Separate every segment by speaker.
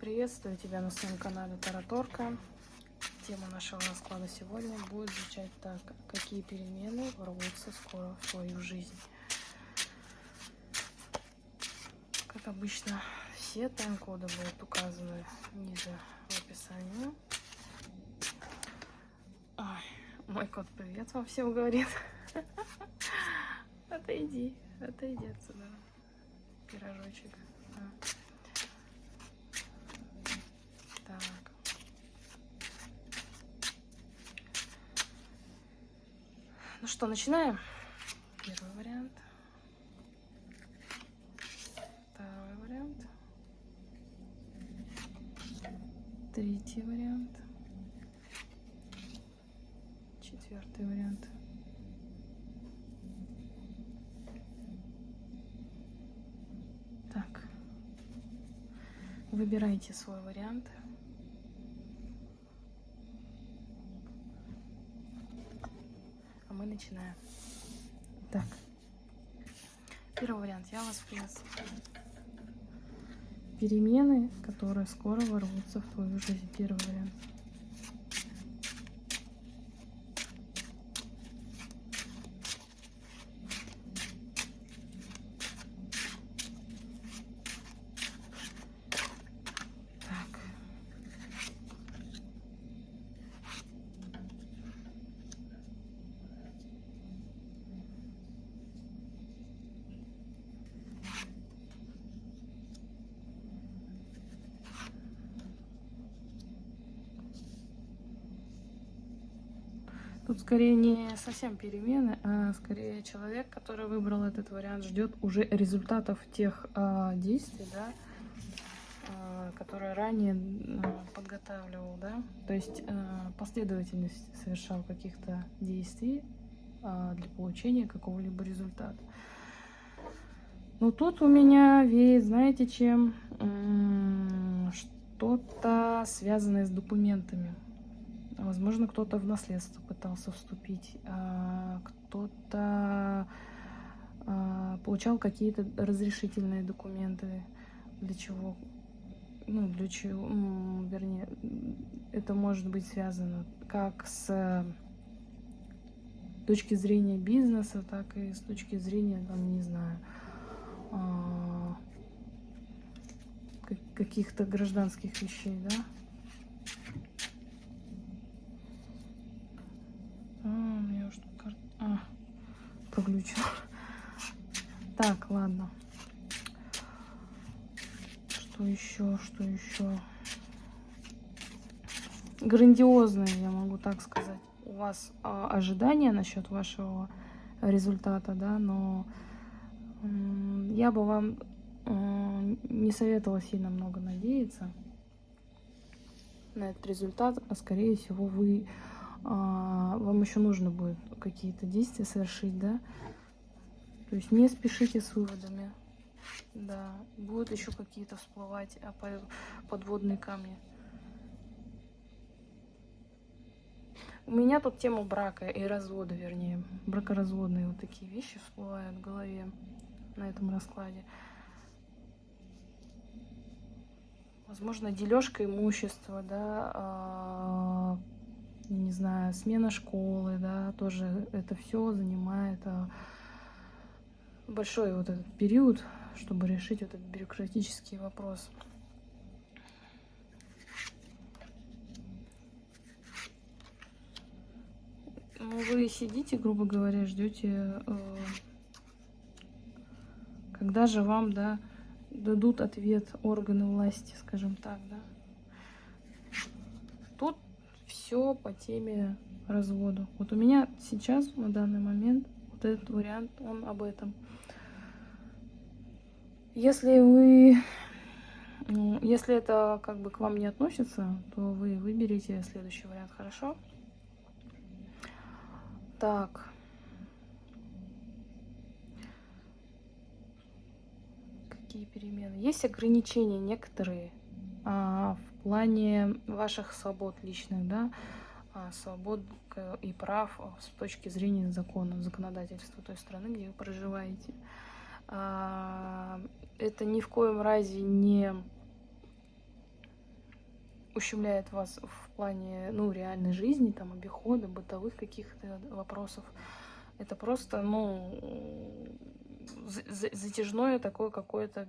Speaker 1: Приветствую тебя на своем канале Тараторка. Тема нашего расклада сегодня будет звучать так. Какие перемены ворвутся скоро в твою жизнь? Как обычно, все тайм-коды будут указаны ниже в описании. Ой, мой кот привет вам всем говорит. Отойди, отойди отсюда. Пирожочек. Так. Ну что, начинаем? Первый вариант. Второй вариант. Третий вариант. Четвертый вариант. Так. Выбирайте свой вариант. А мы начинаем. Так. Первый вариант. Я вас приветствую. Перемены, которые скоро ворвутся в твою жизнь. Первый вариант. Так. Тут скорее не совсем перемены, а скорее человек, который выбрал этот вариант, ждет уже результатов тех а, действий, да, а, которые ранее а, подготавливал, да, то есть а, последовательность совершал каких-то действий а, для получения какого-либо результата. Но тут у меня веет, знаете, чем? Что-то связанное с документами. Возможно, кто-то в наследство пытался вступить, а, кто-то а, получал какие-то разрешительные документы. Для чего? Ну, для чего, вернее, это может быть связано как с точки зрения бизнеса, так и с точки зрения, там, не знаю, а, как- каких-то гражданских вещей, да? А, у меня что кар... А, проглючил. Так, ладно. Что еще, что еще? Грандиозные, я могу так сказать. У вас а, ожидания насчет вашего результата, да, но я бы вам м, не советовала сильно много надеяться на этот результат, а скорее всего вы вам еще нужно будет какие-то действия совершить, да. То есть не спешите с выводами. Да, будут еще какие-то всплывать а, по- подводные камни. У меня тут тема брака и развода, вернее, бракоразводные вот такие вещи всплывают в голове на этом раскладе. Возможно, дележка имущества, да, а, не знаю, смена школы, да, тоже это все занимает а, большой вот этот период, чтобы решить этот бюрократический вопрос. Ну, вы сидите, грубо говоря, ждете, э, когда же вам, да, дадут ответ органы власти, скажем так, да. Все по теме развода. Вот у меня сейчас, на данный момент, вот этот вариант, он об этом. Если вы, ну, если это как бы к вам не относится, то вы выберите следующий вариант, хорошо? Так. Какие перемены? Есть ограничения некоторые а, плане ваших свобод личных, да, а, свобод и прав а, с точки зрения закона, законодательства той страны, где вы проживаете. А, Это ни в коем разе не ущемляет вас в плане, ну, реальной жизни, там, обихода, бытовых каких-то вопросов. Это просто, ну, затяжное такое какое-то...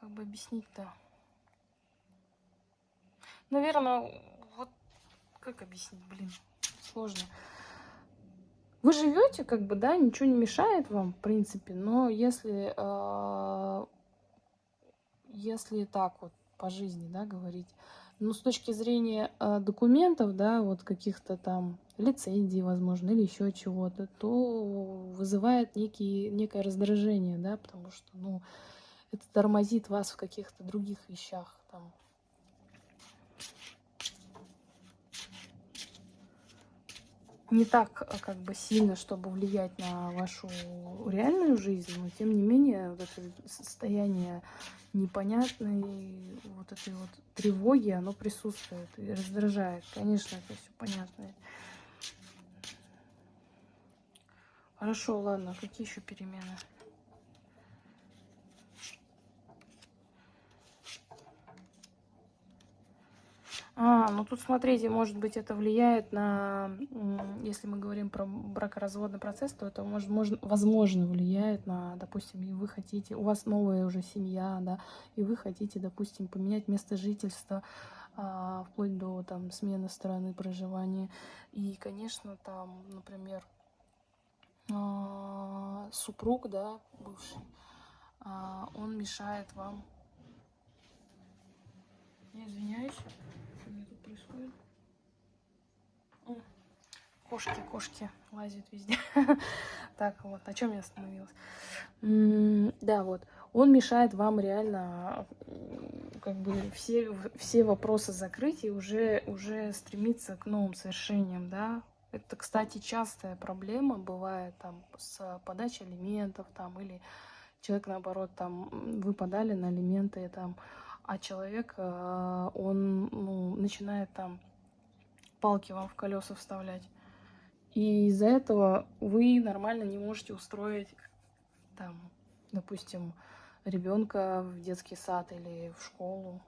Speaker 1: Как бы объяснить-то? Наверное, вот как объяснить, блин, сложно. Вы живете, как бы, да, ничего не мешает вам, в принципе, но если, э, если так вот по жизни, да, говорить, ну, с точки зрения э, документов, да, вот каких-то там лицензий, возможно, или еще чего-то, то вызывает некий, некое раздражение, да, потому что, ну, это тормозит вас в каких-то других вещах, там, не так э, как бы сильно, чтобы влиять на вашу реальную жизнь, но тем не менее вот это состояние непонятной вот этой вот тревоги, оно присутствует и раздражает. Конечно, это все понятно. Хорошо, ладно, какие еще перемены? А, ну тут смотрите, может быть, это влияет на, если мы говорим про бракоразводный процесс, то это может, может, возможно влияет на, допустим, и вы хотите, у вас новая уже семья, да, и вы хотите, допустим, поменять место жительства, а, вплоть до там смены страны проживания. И, конечно, там, например, а, супруг, да, бывший, а, он мешает вам. Извиняюсь происходит? Кошки, кошки лазят везде. Так, вот, на чем я остановилась? Да, вот. Он мешает вам реально как бы все, все вопросы закрыть и уже, уже стремиться к новым совершениям, да. Это, кстати, частая проблема бывает там с подачей алиментов там или человек, наоборот, там, вы подали на алименты, там, а человек, э, он ну, начинает там палки вам в колеса вставлять. И из-за этого вы нормально не можете устроить, там, допустим, ребенка в детский сад или в школу.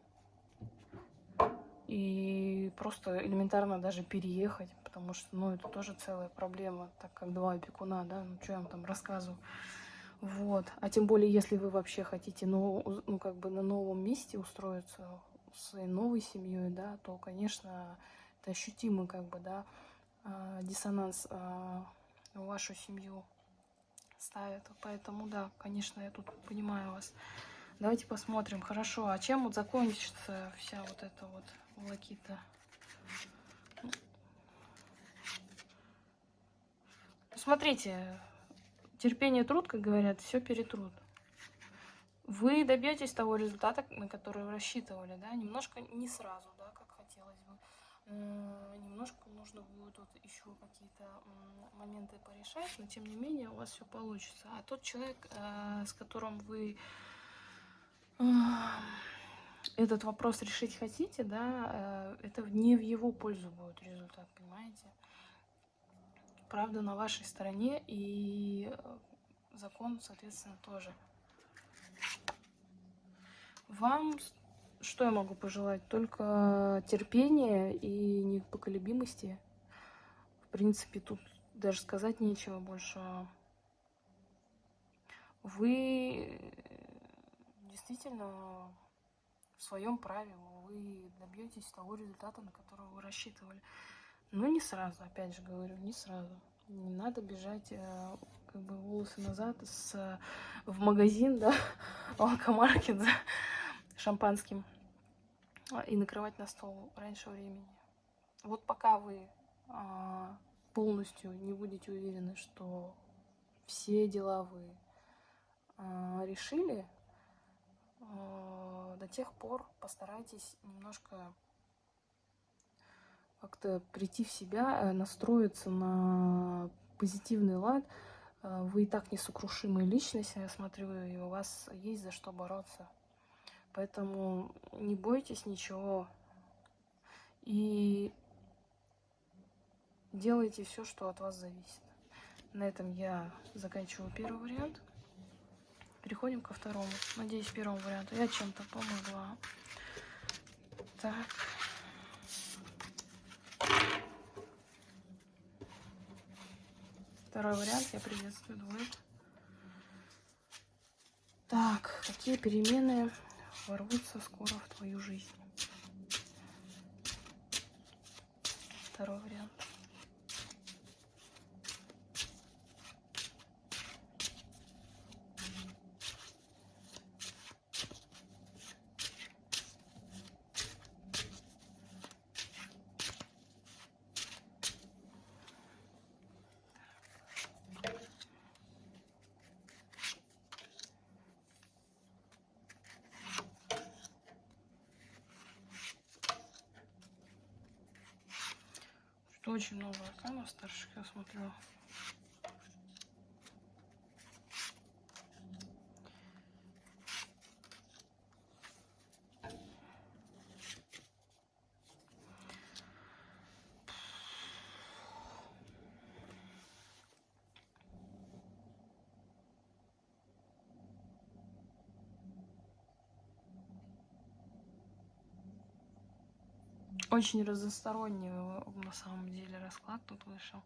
Speaker 1: И просто элементарно даже переехать, потому что, ну, это тоже целая проблема, так как два опекуна, да, ну, что я вам там рассказываю. Вот. А тем более, если вы вообще хотите, ну, ну как бы на новом месте устроиться с новой семьей, да, то, конечно, это ощутимый, как бы, да, а, диссонанс а, в вашу семью ставит. Поэтому, да, конечно, я тут понимаю вас. Давайте посмотрим. Хорошо, а чем вот закончится вся вот эта вот волокита? Смотрите, терпение труд, как говорят, все перетрут. Вы добьетесь того результата, на который рассчитывали, да, немножко не сразу, да, как хотелось бы. Немножко нужно будет вот еще какие-то моменты порешать, но тем не менее у вас все получится. А тот человек, э, с которым вы этот вопрос решить хотите, да, э, это не в его пользу будет результат, понимаете? Правда на вашей стороне и э, закон, соответственно, тоже. Вам что я могу пожелать? Только терпения и непоколебимости. В принципе, тут даже сказать нечего больше. Вы действительно в своем праве, вы добьетесь того результата, на который вы рассчитывали. Ну, не сразу, опять же говорю, не сразу. Не надо бежать э, как бы волосы назад с, в магазин, да, алкомаркет за шампанским а, и накрывать на стол раньше времени. Вот пока вы а, полностью не будете уверены, что все дела вы а, решили, до тех пор постарайтесь немножко как-то прийти в себя, э, настроиться на позитивный лад. Э, вы и так несокрушимая личность, я смотрю, и у вас есть за что бороться. Поэтому не бойтесь ничего. И делайте все, что от вас зависит. На этом я заканчиваю первый вариант. переходим ко второму. Надеюсь, первому варианту я чем-то помогла. Так. Второй вариант. Я приветствую двоек. Так, какие перемены ворвутся скоро в твою жизнь? Второй вариант. Очень много арканов старших, я смотрю. Очень разносторонний на самом деле расклад тут вышел.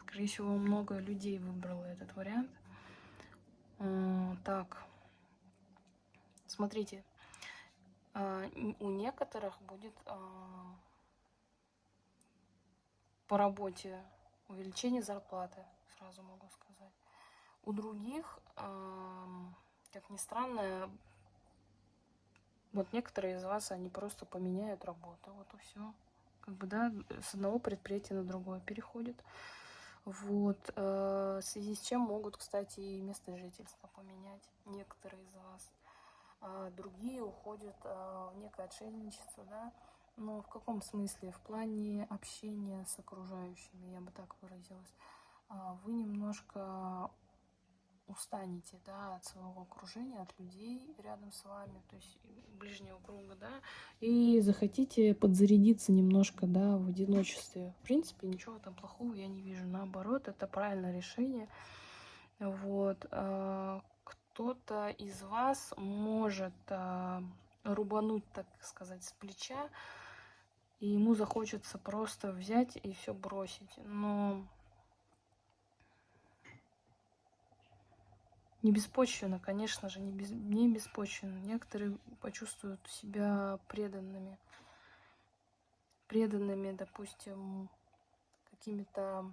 Speaker 1: Скорее всего, много людей выбрало этот вариант. А, так, смотрите, а, у некоторых будет по работе увеличение зарплаты, сразу могу сказать. У других, как ни странно, вот некоторые из вас, они просто поменяют работу. Вот и все. Как бы, да, с одного предприятия на другое переходят. Вот. Э, в связи с чем могут, кстати, и место жительства поменять некоторые из вас. А другие уходят э, в некое отшельничество, да. Но в каком смысле? В плане общения с окружающими, я бы так выразилась. А вы немножко устанете, да, от своего окружения, от людей рядом с вами, то есть ближнего круга, да, и захотите подзарядиться немножко, да, в одиночестве. В принципе, ничего там плохого я не вижу, наоборот, это правильное решение. Вот. А, кто-то из вас может а, рубануть, так сказать, с плеча, и ему захочется просто взять и все бросить. Но Не беспочвенно, конечно же, не, без, не беспочвенно. Некоторые почувствуют себя преданными. Преданными, допустим, какими-то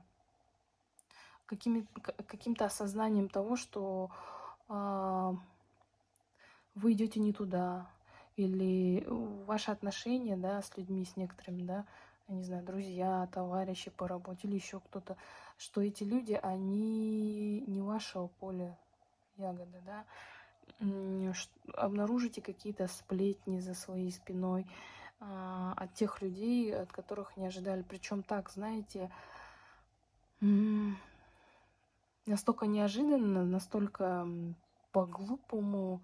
Speaker 1: какими, каким-то осознанием того, что а, вы идете не туда, или ваши отношения, да, с людьми, с некоторыми, да, я не знаю, друзья, товарищи по работе или еще кто-то, что эти люди, они не вашего поля ягоды, да, обнаружите какие-то сплетни за своей спиной а, от тех людей, от которых не ожидали. Причем так, знаете, настолько неожиданно, настолько по-глупому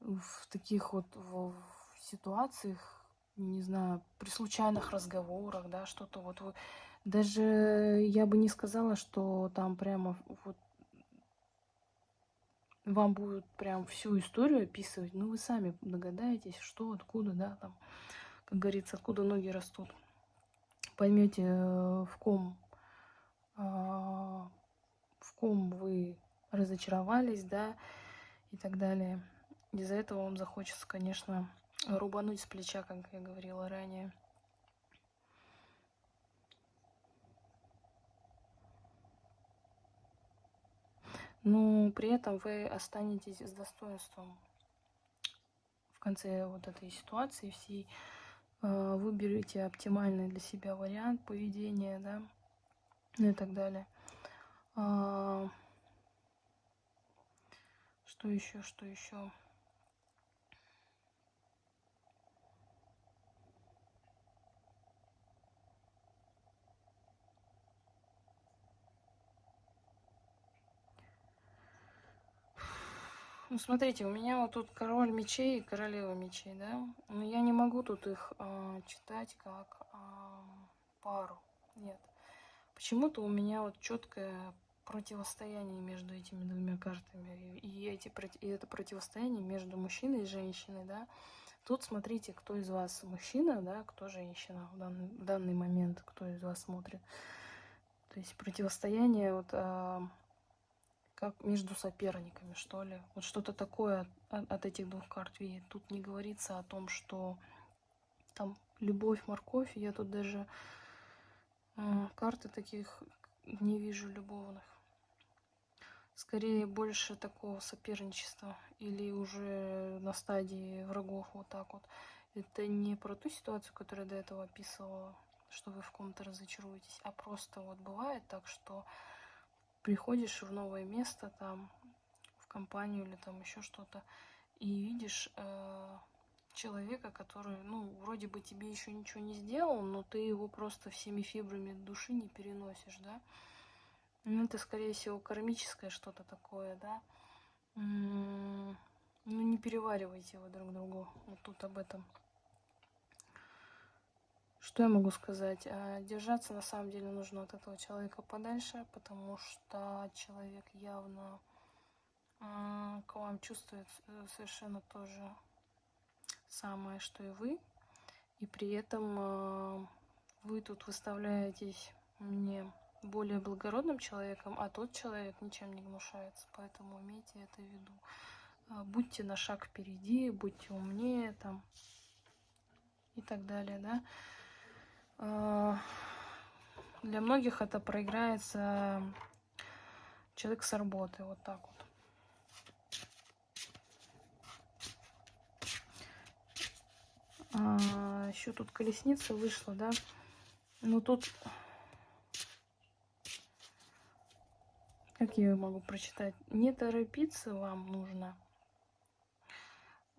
Speaker 1: в таких вот в, ситуациях, не знаю, при случайных разговорах, да, что-то вот вы... Даже я бы не сказала, что там прямо вот вам будут прям всю историю описывать, ну вы сами догадаетесь, что, откуда, да, там, как говорится, откуда ноги растут. Поймете, э, в ком, а, в ком вы разочаровались, да, и так далее. Из-за этого вам захочется, конечно, рубануть с плеча, как я говорила ранее. Но при этом вы останетесь с достоинством в конце вот этой ситуации всей. Э, выберите оптимальный для себя вариант поведения, да, ну и так далее. А, что еще, что еще? Ну, смотрите, у меня вот тут король мечей и королева мечей, да? Но я не могу тут их э, читать как э, пару. Нет. Почему-то у меня вот четкое противостояние между этими двумя картами. И, эти, и это противостояние между мужчиной и женщиной, да. Тут смотрите, кто из вас мужчина, да, кто женщина в данный, в данный момент, кто из вас смотрит. То есть противостояние вот а, как между соперниками, что ли. Вот что-то такое от, от этих двух карт видит. Тут не говорится о том, что там любовь, морковь. Я тут даже а, карты таких не вижу любовных. Скорее больше такого соперничества или уже на стадии врагов вот так вот. Это не про ту ситуацию, которую я до этого описывала, что вы в ком-то разочаруетесь, а просто вот бывает так, что приходишь в новое место, там, в компанию или там еще что-то, и видишь э, человека, который, ну, вроде бы тебе еще ничего не сделал, но ты его просто всеми фибрами души не переносишь, да. Ну, это, скорее всего, кармическое что-то такое, да. Ну, не переваривайте его друг другу. Вот тут об этом. Что я могу сказать? А, держаться на самом деле нужно от этого человека подальше, потому что человек явно к вам чувствует э, совершенно тоже самое, что и вы. И при этом а, вы тут выставляетесь мне более благородным человеком, а тот человек ничем не гнушается. Поэтому имейте это в виду. Будьте на шаг впереди, будьте умнее там и так далее, да. А, для многих это проиграется человек с работы, вот так вот. А, еще тут колесница вышла, да. Ну тут... Как я могу прочитать? Не торопиться вам нужно.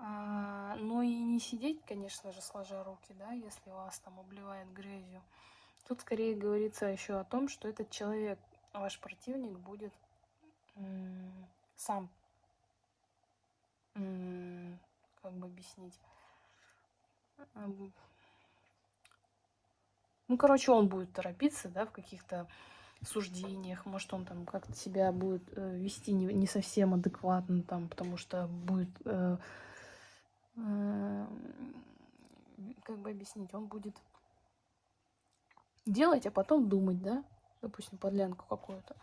Speaker 1: А, ну и не сидеть, конечно же, сложа руки, да, если вас там обливает грязью. Тут скорее говорится еще о том, что этот человек, ваш противник, будет сам, как бы объяснить, ну, короче, он будет торопиться, да, в каких-то суждениях, может, он там как-то себя будет э, вести не, не совсем адекватно, там, потому что будет э, как бы объяснить, он будет делать, а потом думать, да, допустим, подлянку какую-то.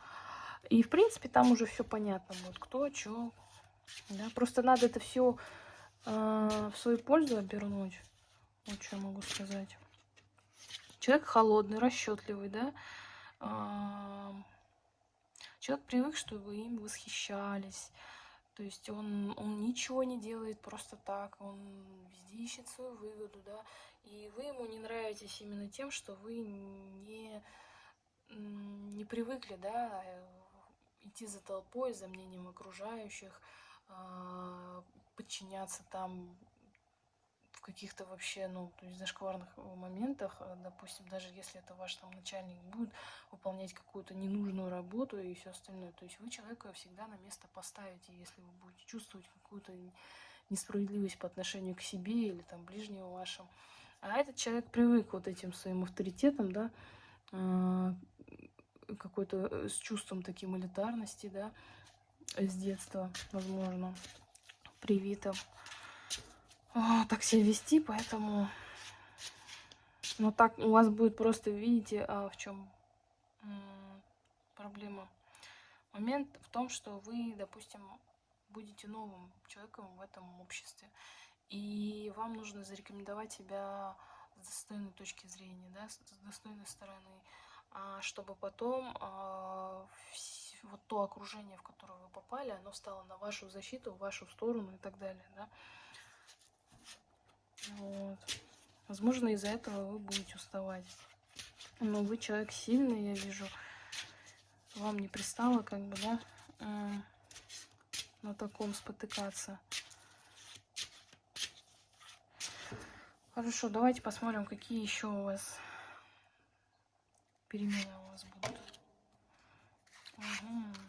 Speaker 1: И, в принципе, там уже все понятно будет, кто, что, да, просто надо это все э, в свою пользу обернуть, вот что я могу сказать. Человек холодный, расчетливый, да, э, человек привык, что вы им восхищались, то есть он, он ничего не делает просто так, он везде ищет свою выгоду, да, и вы ему не нравитесь именно тем, что вы не, не привыкли, да, идти за толпой, за мнением окружающих, а, подчиняться там каких-то вообще, ну, то есть зашкварных э, моментах, э, допустим, даже если это ваш там начальник будет выполнять какую-то ненужную работу и все остальное, то есть вы человека всегда на место поставите, если вы будете чувствовать какую-то несправедливость по отношению к себе или там ближнего вашим. А этот человек привык вот этим своим авторитетом, да, а, какой-то э, с чувством таким элитарности, да, с детства, возможно, привитым так себя вести, поэтому... Но так у вас будет просто, видите, а, в чем проблема. Момент в том, что вы, допустим, будете новым человеком в этом обществе. И вам нужно зарекомендовать себя с достойной точки зрения, да, с достойной стороны, а, чтобы потом а, вот то окружение, в которое вы попали, оно стало на вашу защиту, в вашу сторону и так далее, да. Вот. Возможно, из-за этого вы будете уставать. Но вы человек сильный, я вижу. Вам не пристало, как бы, да, э, на таком спотыкаться. Хорошо, давайте посмотрим, какие еще у вас перемены у вас будут. Угу.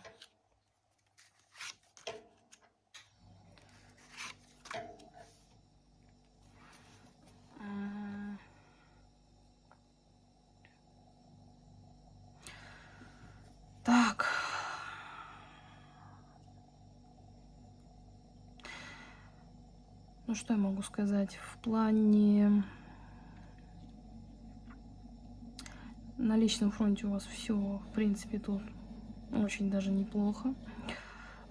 Speaker 1: Что я могу сказать? В плане... На личном фронте у вас все, в принципе, тут очень даже неплохо.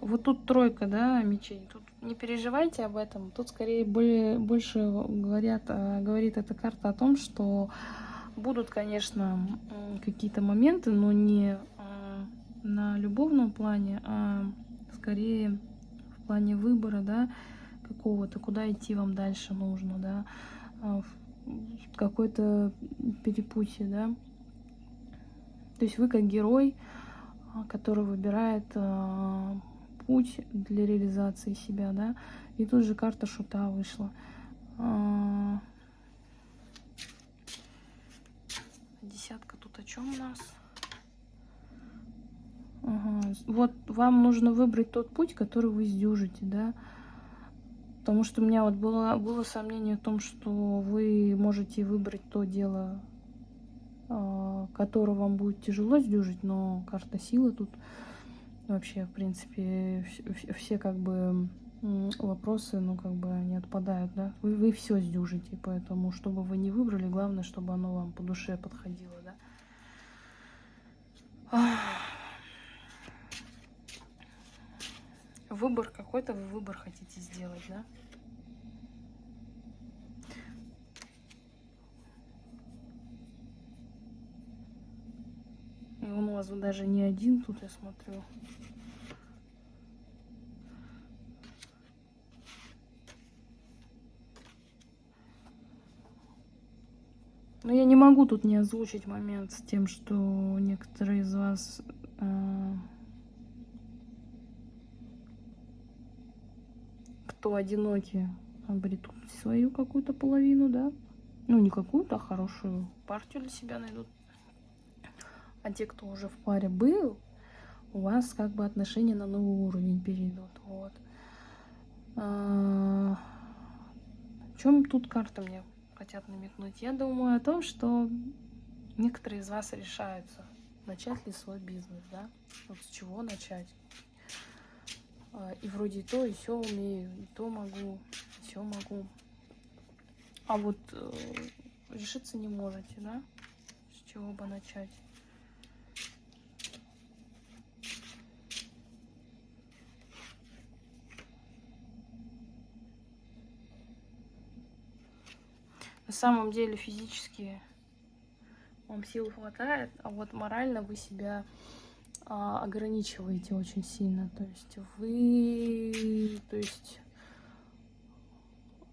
Speaker 1: Вот тут тройка, да, мечей. Тут не переживайте об этом. Тут скорее более, больше говорят, а, говорит эта карта о том, что будут, конечно, какие-то моменты, но не а, на любовном плане, а скорее в плане выбора, да, какого-то, куда идти вам дальше нужно, да, а, какой-то перепутье, да. То есть вы как герой, который выбирает путь для реализации себя, да. И тут же карта шута вышла. А, десятка тут о чем у нас? Ага. Вот вам нужно выбрать тот путь, который вы сдюжите, да. Потому что у меня вот было, было сомнение в том, что вы можете выбрать то дело, а, которое вам будет тяжело сдюжить, но карта силы тут вообще, в принципе, все как бы вопросы, ну, как бы не отпадают, да. Вы, вы все сдюжите, поэтому, чтобы вы не выбрали, главное, чтобы оно вам по душе подходило, да. Выбор какой-то вы выбор хотите сделать, да. И он у вас даже не один тут, я смотрю. Но я не могу тут не озвучить момент с тем, что некоторые из вас э, кто одиноки, обретут свою какую-то половину, да? Ну, не какую-то, а хорошую партию для себя найдут. А те, кто уже в паре был, у вас как бы отношения на новый уровень перейдут. Вот. А, о чем тут карта мне хотят намекнуть? Я думаю о том, что некоторые из вас решаются, начать ли свой бизнес, да? Вот с чего начать. А, и вроде то, и все умею, и то могу, и все могу. А вот э, решиться не можете, да? С чего бы начать? На самом деле физически вам сил хватает, а вот морально вы себя ограничиваете очень сильно. То есть вы, то есть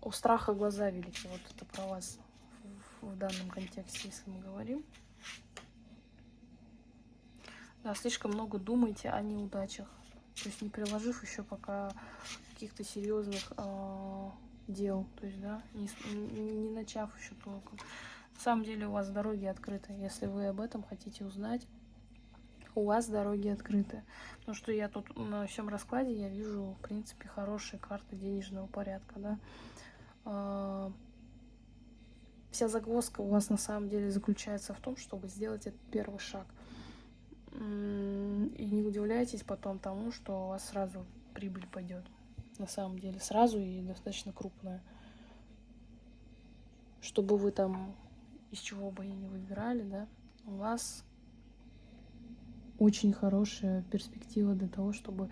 Speaker 1: у страха глаза велики. Вот это про вас в, данном контексте, если мы говорим. Да, слишком много думайте о неудачах. То есть не приложив еще пока каких-то серьезных э, дел, то есть, да, не, не начав еще толком. На самом деле у вас дороги открыты, если вы об этом хотите узнать, у вас дороги открыты. Потому что я тут на всем раскладе я вижу, в принципе, хорошие карты денежного порядка, да. А, вся загвоздка у вас на самом деле заключается в том, чтобы сделать этот первый шаг. И не удивляйтесь потом тому, что у вас сразу прибыль пойдет на самом деле, сразу и достаточно крупная. Чтобы вы там из чего бы и не выбирали, да, у вас очень хорошая перспектива для того, чтобы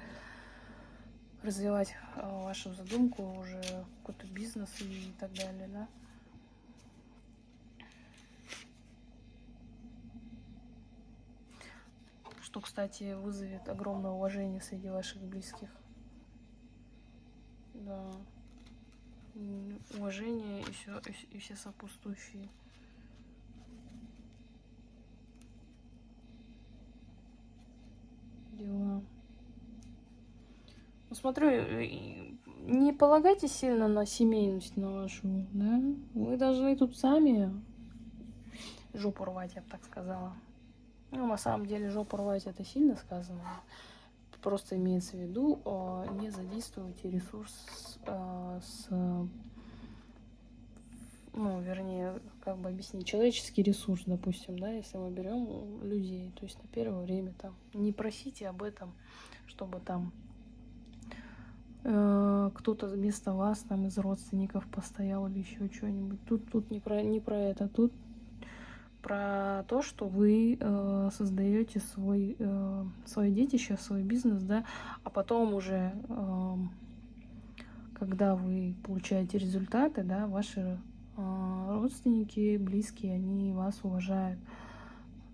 Speaker 1: развивать а, вашу задумку, уже какой-то бизнес и так далее, да. Что, кстати, вызовет огромное уважение среди ваших близких. Да. Уважение и все, и все сопутствующие. Дела. Ну, смотрю, э, не полагайте сильно на семейность на вашу, да? Вы должны тут сами жопу рвать, я бы так сказала. Ну, на самом деле, жопу рвать это сильно сказано. Просто имеется в виду, а, не задействуйте ресурс с, ну, вернее, как бы объяснить, человеческий ресурс, допустим, да, если мы берем людей, то есть на первое время там, не просите об этом, чтобы там э, кто-то вместо вас там из родственников постоял или еще что-нибудь. Тут, тут не, про, не про это, тут про то, что вы э, создаете свой, э, свое детище, свой бизнес, да, а потом уже, э, когда вы получаете результаты, да, ваши родственники, близкие, они вас уважают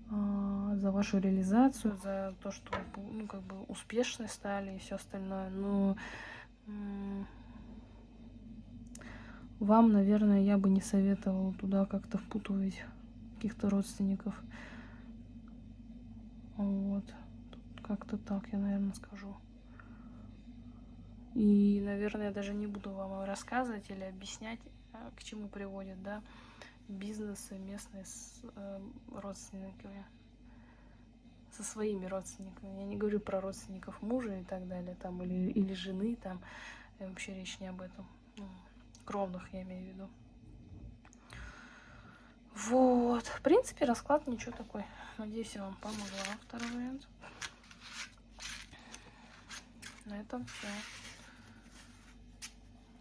Speaker 1: э, за вашу реализацию, за то, что ну, как бы успешны стали и все остальное. Но э, вам, наверное, я бы не советовала туда как-то впутывать каких-то родственников. Вот. Как-то так я, наверное, скажу. И, наверное, я даже не буду вам рассказывать или объяснять, а, к чему приводят, да, бизнесы местные с э, родственниками, со своими родственниками. Я не говорю про родственников мужа и так далее, там, или, или жены, там, вообще речь не об этом. Ну, кровных я имею в виду. Вот. В принципе, расклад ничего такой. Надеюсь, я вам помогла. Второй вариант. На этом все.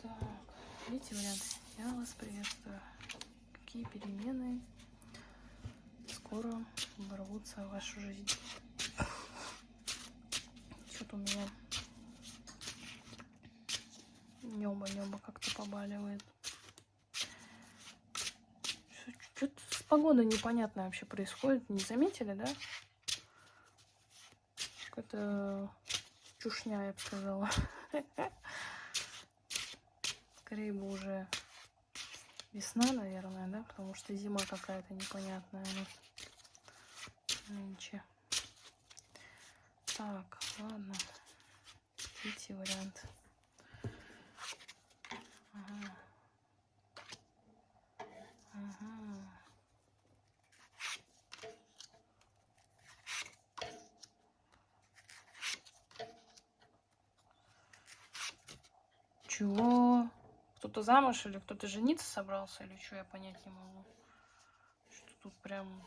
Speaker 1: Так, третий вариант. Я вас приветствую. Какие перемены скоро ворвутся в вашу жизнь? Что-то у меня небо-небо как-то побаливает. Что-то с погодой непонятно вообще происходит. Не заметили, да? Какая-то чушня, я бы сказала. Скорее бы уже весна, наверное, да? Потому что зима какая-то непонятная у нас нынче. Так, ладно. Третий вариант. Ага. Ага. Чего? Кто-то замуж или кто-то жениться собрался, или что, я понять не могу. Что тут прям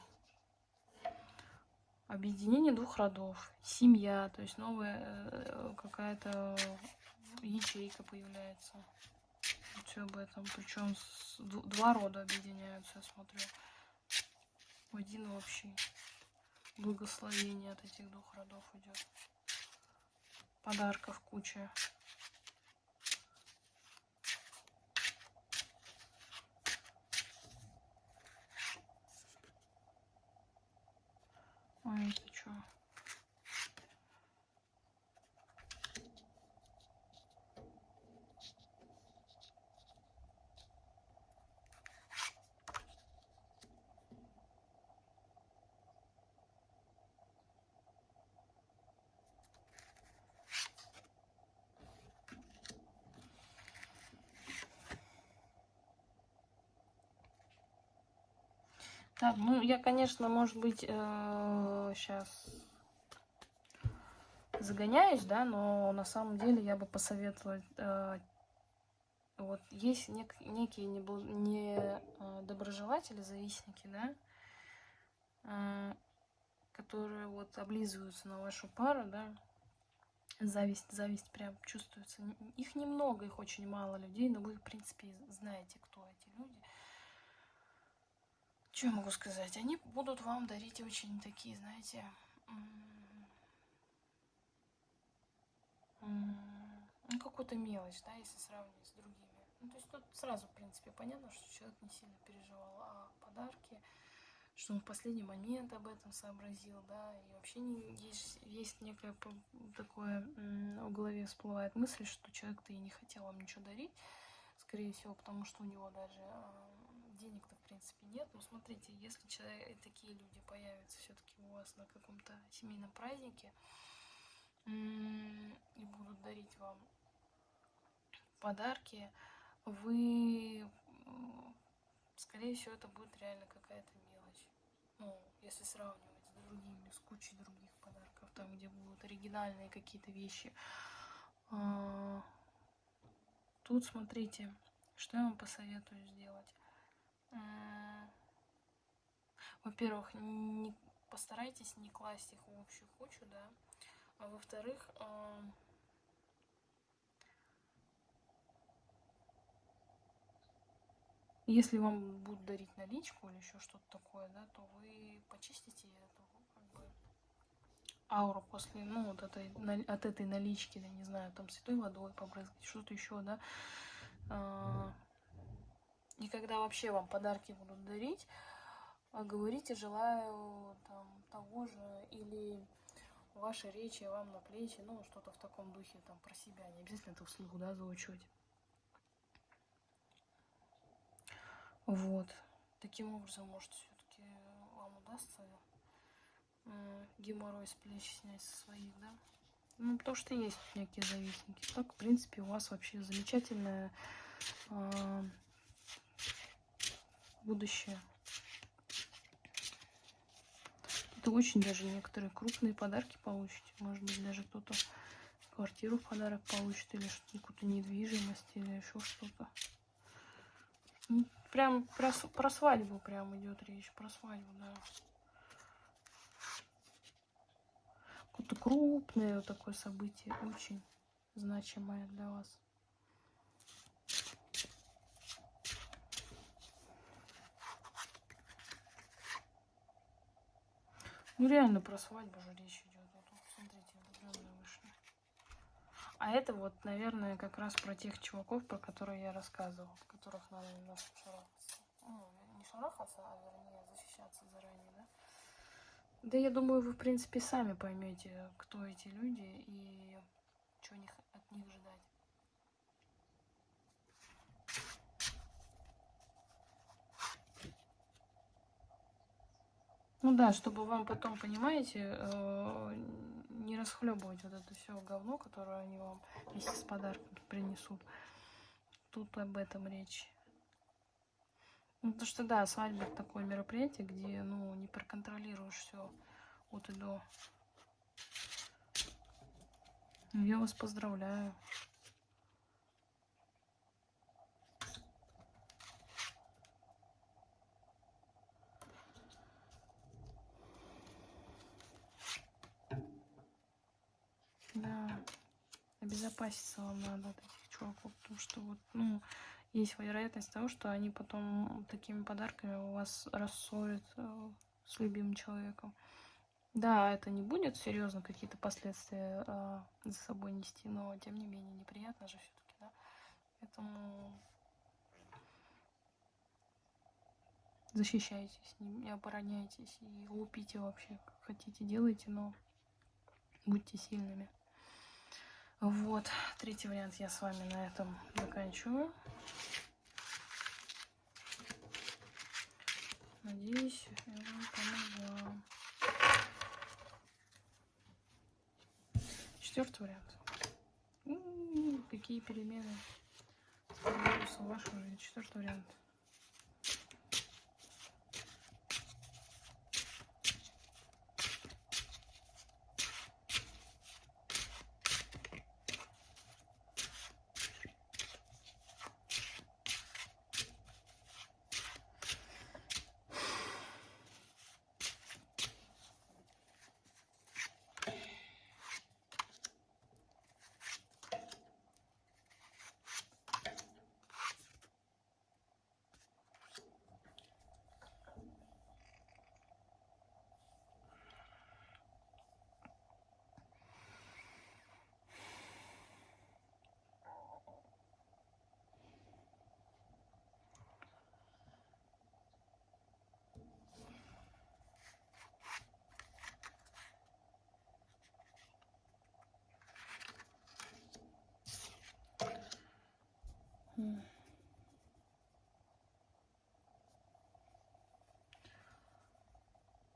Speaker 1: объединение двух родов, семья, то есть новая э, какая-то ячейка появляется. Все об этом. Причем два рода объединяются, я смотрю. В один общий. Благословение от этих двух родов идет. Подарков куча. Ой, это что? Так, ну я, конечно, может быть, сейчас э, загоняюсь, да, но на самом деле я бы посоветовала, э, вот есть нек некие недоброжелатели, не, э, завистники, да, которые вот облизываются на вашу пару, да, зависть, зависть прям чувствуется. Их немного, их очень мало людей, но вы, в принципе, знаете, кто эти люди. Что я могу сказать? Они будут вам дарить очень такие, знаете, ну, какую-то мелочь, да, если сравнивать с другими. Ну, то есть тут сразу, в принципе, понятно, что человек не сильно переживал о подарке, что он в последний момент об этом сообразил, да, и вообще не, есть, есть некое такое, в голове всплывает мысль, что человек-то и не хотел вам ничего дарить, скорее всего, потому что у него даже а, денег-то принципе нет. Но смотрите, если человек, такие люди появятся все-таки у вас на каком-то семейном празднике и будут дарить вам подарки, вы, скорее всего, это будет реально какая-то мелочь. Ну, если сравнивать с другими, с кучей других подарков, там, где будут оригинальные какие-то вещи. А, тут, смотрите, что я вам посоветую сделать. Во-первых, не, постарайтесь не класть их в общую кучу, да. А во-вторых, э, если вам будут дарить наличку или еще что-то такое, да, то вы почистите эту как бы, ауру после, ну, вот этой, от этой налички, да, не знаю, там святой водой побрызгать, что-то еще, да. Э, и когда вообще вам подарки будут дарить, а, говорите «желаю там, того же» или ваши речи вам на плечи, ну, что-то в таком духе, там, про себя, не обязательно это вслух, да, заучивать. Вот. Таким образом, может, все-таки вам удастся геморрой с плеч снять со своих, да? Ну, потому что есть некие завистники. Так, в принципе, у вас вообще замечательное э, будущее. Это очень даже некоторые крупные подарки получите. Может быть, даже кто-то квартиру в подарок получит, или какую-то недвижимость, или еще что-то. Прям про, про свадьбу прям идет речь. Про свадьбу, да. Какое-то крупное такое событие, очень значимое для вас. Ну реально про свадьбу же речь идет. Вот, смотрите, влюбленные вышли. А это вот, наверное, как раз про тех чуваков, про которые я рассказывала, которых надо немножко шарахаться. Ну, не шарахаться, а вернее защищаться заранее, да? Да я думаю, вы, в принципе, сами поймете, кто эти люди и что от них ждать. Ну да, чтобы вам потом, понимаете, э, не расхлебывать вот это все говно, которое они вам вместе с подарком принесут. Тут об этом речь. Ну, потому что, да, свадьба такое мероприятие, где, ну, не проконтролируешь все от и до. Я вас поздравляю. Да, обезопаситься вам надо от этих чуваков, потому что вот, ну, есть вероятность того, что они потом такими подарками у вас рассорят с любимым человеком. Да, это не будет серьезно какие-то последствия э, за собой нести, но тем не менее неприятно же все-таки, да. Поэтому защищайтесь, не обороняйтесь и лупите вообще, как хотите, делайте, но будьте сильными. Вот, третий вариант я с вами на этом заканчиваю. Надеюсь, я вам помогла. Четвертый вариант. Какие перемены в вашу жизнь. Четвертый вариант.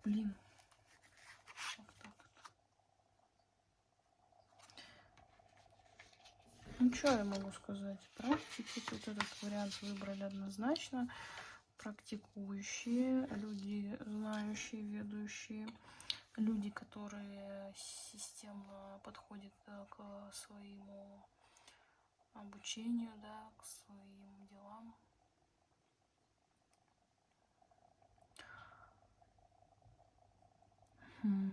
Speaker 1: Блин. Как так? Ну, что я могу сказать? Практики тут этот вариант выбрали однозначно. Практикующие, люди, знающие, ведущие, люди, которые системно подходят к своему обучению, да, к своим делам. Хм.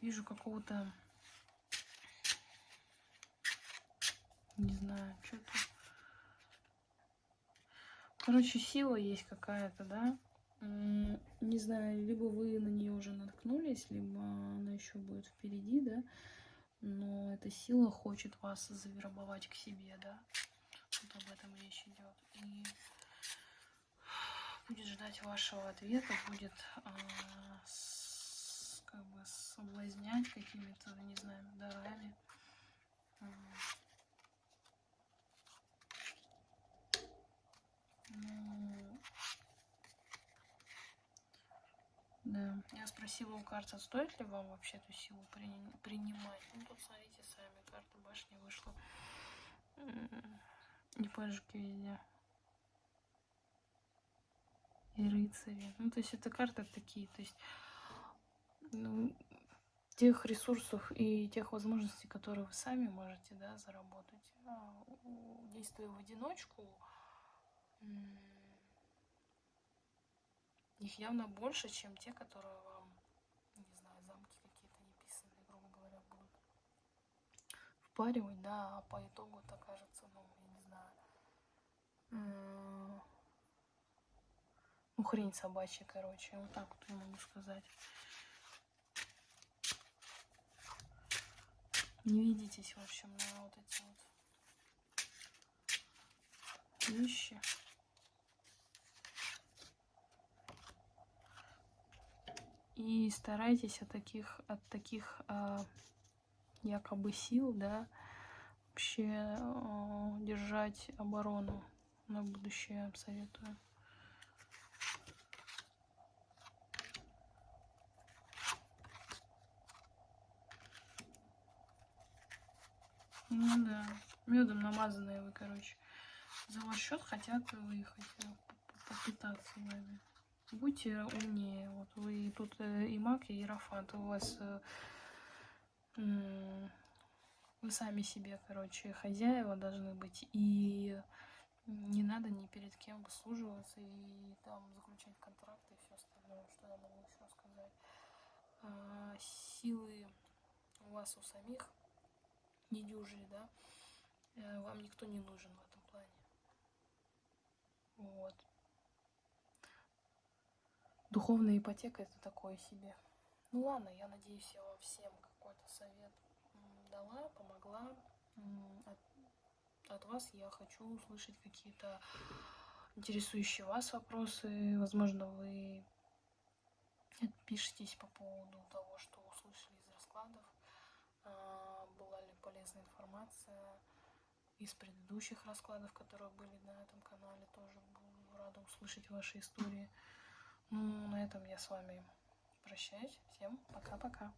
Speaker 1: Вижу какого-то Не знаю, что-то... Короче, сила есть какая-то, да? Не знаю, либо вы на нее уже наткнулись, либо она еще будет впереди, да? Но эта сила хочет вас завербовать к себе, да? Вот об этом речь идет. И будет ждать вашего ответа, будет а, с- как бы соблазнять какими-то, не знаю, дарами. М. Ну, да. Я спросила у карты, стоит ли вам вообще эту силу прини- принимать. Ну, тут смотрите сами, карта башни вышла. И пажики везде. И рыцари. Ну, то есть это карты такие, то есть ну, тех ресурсов и тех возможностей, которые вы сами можете, да, заработать, а, действуя в одиночку, их явно больше, чем те, которые вам, не знаю, замки какие-то неписанные, грубо говоря, будут впаривать, да, а по итогу это кажется, ну, я не знаю, ну, хрень собачья, короче, вот так вот я могу сказать. Не ведитесь, в общем, на вот эти вот вещи. И старайтесь от таких, от таких а, якобы сил, да, вообще а, держать оборону на будущее, советую. Ну да, медом намазанные вы, короче. За ваш счет хотят выехать, э, попытаться вами. Будьте умнее. Вот вы тут э, и маг, и иерофант. У вас э, вы сами себе, короче, хозяева должны быть. И не надо ни перед кем выслуживаться и там заключать контракты и все остальное, что я могу еще сказать. А, силы у вас у самих недюжие, да, э, вам никто не нужен в этом плане. Вот. Духовная ипотека это такое себе. Ну ладно, я надеюсь, я вам всем какой-то совет дала, помогла. От, от вас я хочу услышать какие-то интересующие вас вопросы. Возможно, вы отпишитесь по поводу того, что услышали из раскладов. А, Была ли полезная информация из предыдущих раскладов, которые были на этом канале. Тоже буду рада услышать ваши истории. Ну, на этом я с вами прощаюсь. Всем пока-пока.